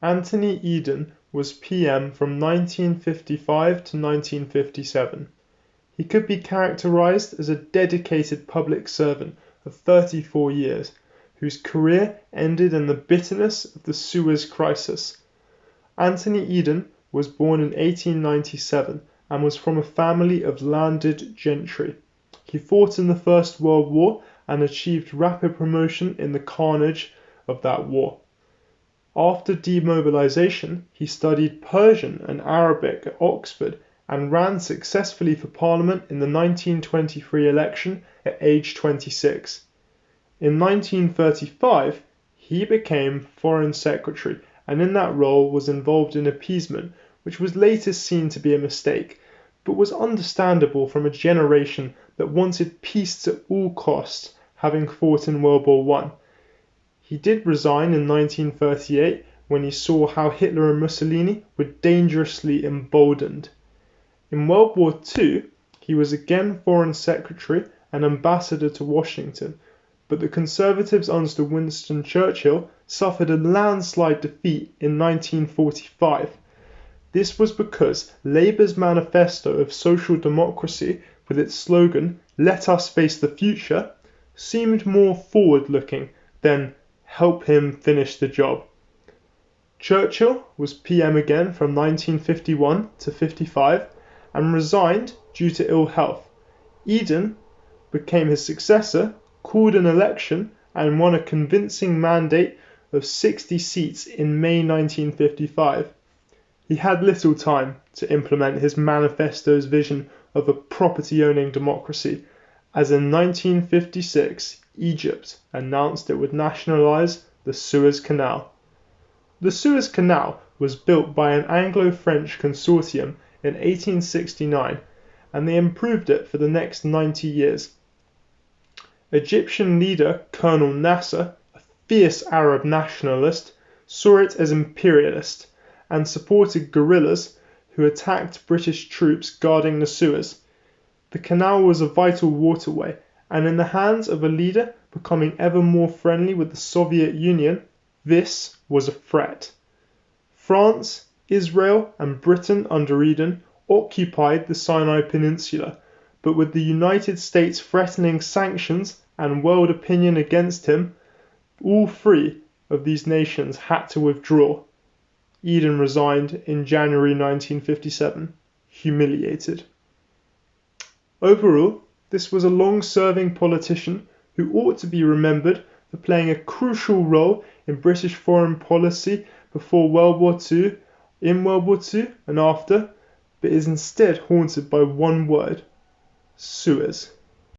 Anthony Eden was PM from 1955 to 1957. He could be characterized as a dedicated public servant of 34 years, whose career ended in the bitterness of the Suez Crisis. Anthony Eden was born in 1897 and was from a family of landed gentry. He fought in the First World War and achieved rapid promotion in the carnage of that war. After demobilization, he studied Persian and Arabic at Oxford and ran successfully for Parliament in the 1923 election at age 26. In 1935, he became Foreign Secretary and in that role was involved in appeasement, which was later seen to be a mistake, but was understandable from a generation that wanted peace at all costs, having fought in World War One. He did resign in 1938 when he saw how Hitler and Mussolini were dangerously emboldened. In World War II he was again Foreign Secretary and Ambassador to Washington, but the Conservatives under Winston Churchill suffered a landslide defeat in 1945. This was because Labour's manifesto of social democracy with its slogan "Let us face the future" seemed more forward looking than "help him finish the job." Churchill was PM again from 1951 to 55 and resigned due to ill health. Eden became his successor, called an election and won a convincing mandate of 60 seats in May 1955. He had little time to implement his manifesto's vision of a property owning democracy, as in 1956 Egypt announced it would nationalize the Suez Canal. The Suez Canal was built by an Anglo French consortium in 1869 and they improved it for the next 90 years. Egyptian leader Colonel Nasser, a fierce Arab nationalist, saw it as imperialist and supported guerrillas who attacked British troops guarding the Suez. The canal was a vital waterway, and in the hands of a leader becoming ever more friendly with the Soviet Union, this was a threat. France, Israel, and Britain under Eden occupied the Sinai Peninsula, but with the United States threatening sanctions and world opinion against him, all three of these nations had to withdraw. Eden resigned in January 1957, humiliated. Overall, this was a long serving politician who ought to be remembered for playing a crucial role in British foreign policy before World War II, in World War II, and after, but is instead haunted by one word Suez.